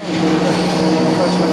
Kaç kaçıyor?